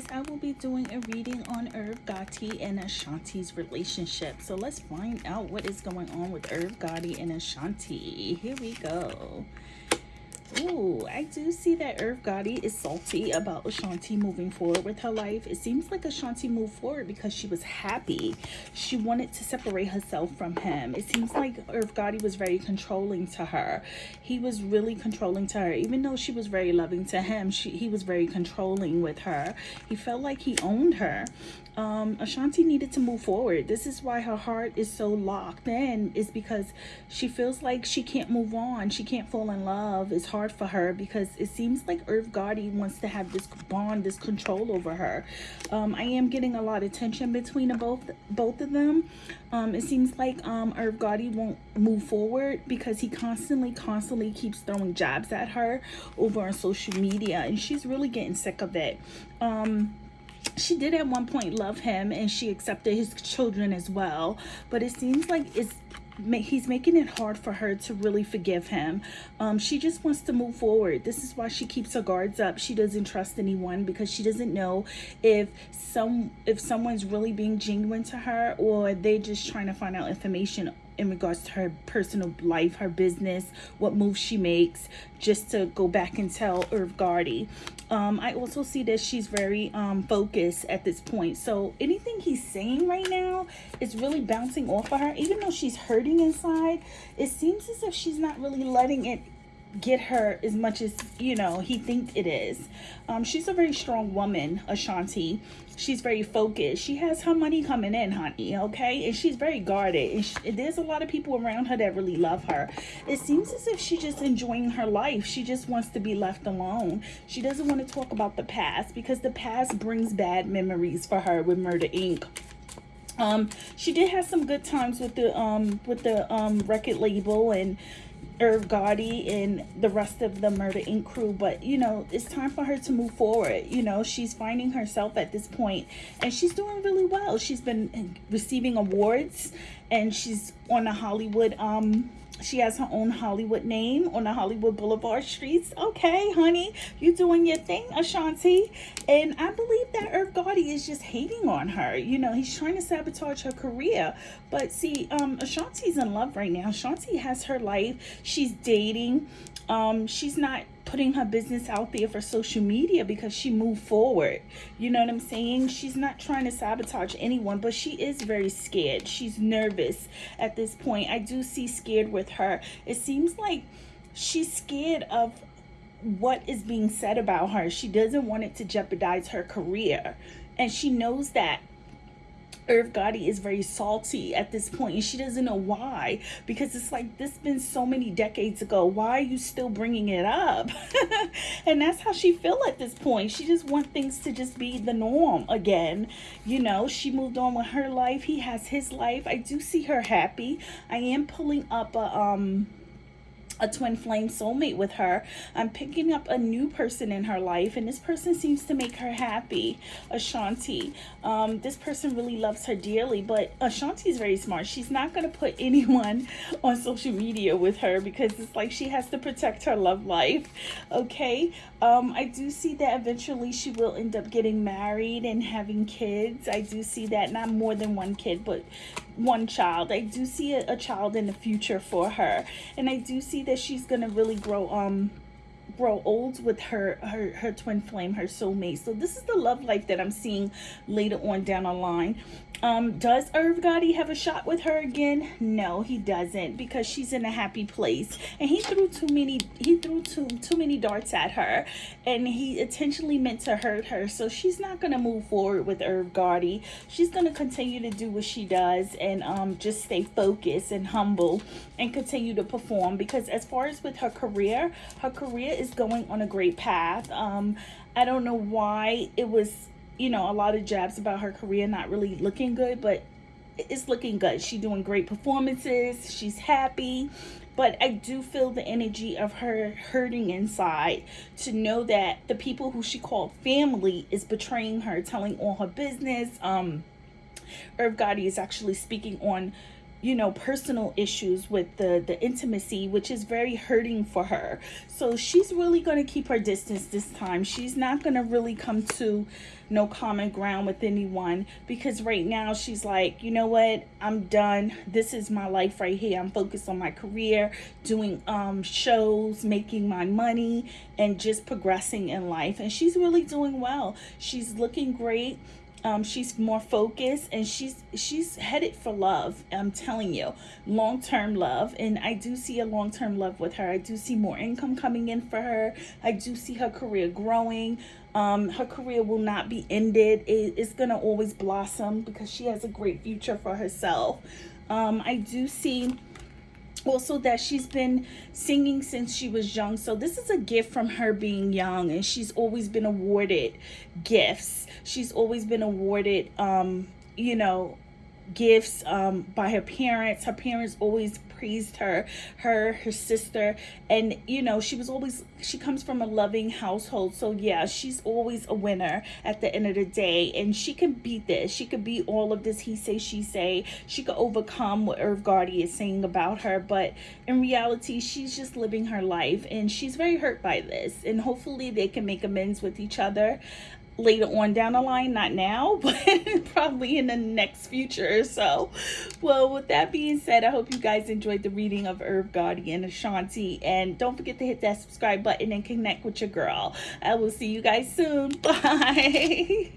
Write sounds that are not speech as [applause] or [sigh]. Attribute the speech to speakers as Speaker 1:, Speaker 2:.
Speaker 1: guys I will be doing a reading on Irv Gotti and Ashanti's relationship. So let's find out what is going on with Irv Gotti and Ashanti. Here we go Ooh, I do see that Irv Gotti is salty about Ashanti moving forward with her life. It seems like Ashanti moved forward because she was happy. She wanted to separate herself from him. It seems like Irv Gotti was very controlling to her. He was really controlling to her. Even though she was very loving to him, she, he was very controlling with her. He felt like he owned her. Um, Ashanti needed to move forward. This is why her heart is so locked in is because she feels like she can't move on. She can't fall in love. It's hard hard for her because it seems like Irv Gotti wants to have this bond, this control over her. Um, I am getting a lot of tension between both both of them. Um, it seems like um, Irv Gotti won't move forward because he constantly, constantly keeps throwing jabs at her over on social media, and she's really getting sick of it. Um, she did at one point love him and she accepted his children as well but it seems like it's he's making it hard for her to really forgive him. Um, she just wants to move forward. This is why she keeps her guards up. She doesn't trust anyone because she doesn't know if some if someone's really being genuine to her or they're just trying to find out information in regards to her personal life, her business, what moves she makes, just to go back and tell Irv Gotti. Um, I also see that she's very um, focused at this point. So anything he's saying right now is really bouncing off of her. Even though she's hurting inside, it seems as if she's not really letting it get her as much as you know he thinks it is. Um she's a very strong woman ashanti. She's very focused. She has her money coming in honey okay? And she's very guarded. And she, there's a lot of people around her that really love her. It seems as if she's just enjoying her life. She just wants to be left alone. She doesn't want to talk about the past because the past brings bad memories for her with murder inc. Um she did have some good times with the um with the um record label and Irv Gotti and the rest of the Murder Inc. crew, but you know, it's time for her to move forward. You know, she's finding herself at this point and she's doing really well. She's been receiving awards and she's on the Hollywood um she has her own Hollywood name on the Hollywood Boulevard streets. Okay, honey, you doing your thing, Ashanti. And I believe that Irv Gotti is just hating on her. You know, he's trying to sabotage her career. But see, um, Ashanti's in love right now. Ashanti has her life. She's dating. Um, she's not putting her business out there for social media because she moved forward. You know what I'm saying? She's not trying to sabotage anyone, but she is very scared. She's nervous at this point. I do see scared with her. It seems like she's scared of what is being said about her. She doesn't want it to jeopardize her career. And she knows that Irv Gotti is very salty at this point and she doesn't know why because it's like this been so many decades ago. Why are you still bringing it up? [laughs] And that's how she feel at this point. She just want things to just be the norm again. You know she moved on with her life. He has his life. I do see her happy. I am pulling up a um a twin flame soulmate with her. I'm picking up a new person in her life, and this person seems to make her happy. Ashanti. Um, this person really loves her dearly, but Ashanti is very smart. She's not going to put [laughs] anyone on social media with her because it's like she has to protect her love life. Okay. Um, I do see that eventually she will end up getting married and having kids. I do see that. Not more than one kid, but one child. I do see a, a child in the future for her. And I do see that she's going to really grow um grow old with her her her twin flame her soulmate. So this is the love life that i'm seeing later on down the line. Um does irv gotti have a shot with her again? No he doesn't because she's in a happy place. And he threw too many he threw too too many darts at her. And he intentionally meant to hurt her. So she's not going to move forward with irv gotti. She's going to continue to do what she does and um just stay focused and humble and continue to perform. Because as far as with her career her career is going on a great path um i don't know why it was you know, a lot of jabs about her career not really looking good, but it's looking good. She's doing great performances. She's happy. But I do feel the energy of her hurting inside to know that the people who she called family is betraying her, telling all her business. Um, Irv Gotti is actually speaking on you know personal issues with the the intimacy which is very hurting for her. So she's really going to keep her distance this time. She's not going to really come to no common ground with anyone because right now she's like you know what? I'm done. This is my life right here. I'm focused on my career doing um shows making my money and just progressing in life. And she's really doing well. She's looking great um, she's more focused and she's she's headed for love i'm telling you. Long-term love and i do see a long-term love with her. I do see more income coming in for her. I do see her career growing. Um, her career will not be ended. It, it's gonna always blossom because she has a great future for herself. Um, i do see also that she's been singing since she was young. So this is a gift from her being young and she's always been awarded gifts. She's always been awarded um you know gifts um by her parents. Her parents always praised her her her sister. And you know she was always she comes from a loving household. So yeah she's always a winner at the end of the day. And she can beat this. She could beat all of this he say she say. She could overcome what Irv Gotti is saying about her. But in reality she's just living her life. And she's very hurt by this. And hopefully they can make amends with each other later on down the line not now [laughs] but probably in the next future. So well with that being said i hope you guys enjoyed the reading of Gotti and Ashanti and don't forget to hit that subscribe button and connect with your girl. I will see you guys soon. [laughs] Bye